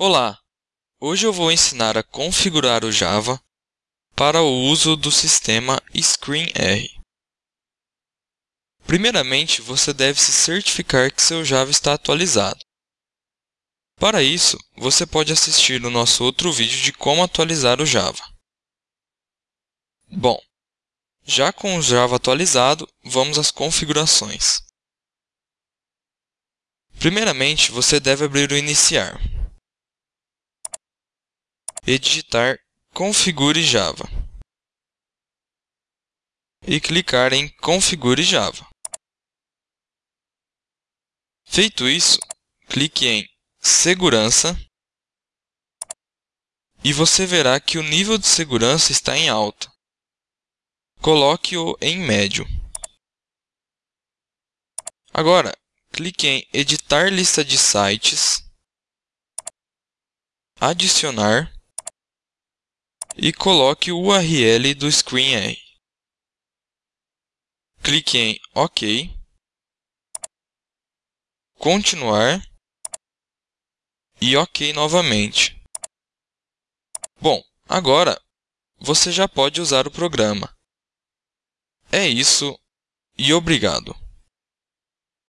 Olá! Hoje eu vou ensinar a configurar o Java para o uso do sistema ScreenR. Primeiramente, você deve se certificar que seu Java está atualizado. Para isso, você pode assistir o nosso outro vídeo de como atualizar o Java. Bom, já com o Java atualizado, vamos às configurações. Primeiramente, você deve abrir o Iniciar e digitar Configure Java e clicar em Configure Java. Feito isso, clique em Segurança e você verá que o nível de segurança está em alta. Coloque-o em médio. Agora, clique em Editar lista de sites, Adicionar e coloque o URL do ScreenR. Clique em OK, Continuar e OK novamente. Bom, agora você já pode usar o programa. É isso e obrigado!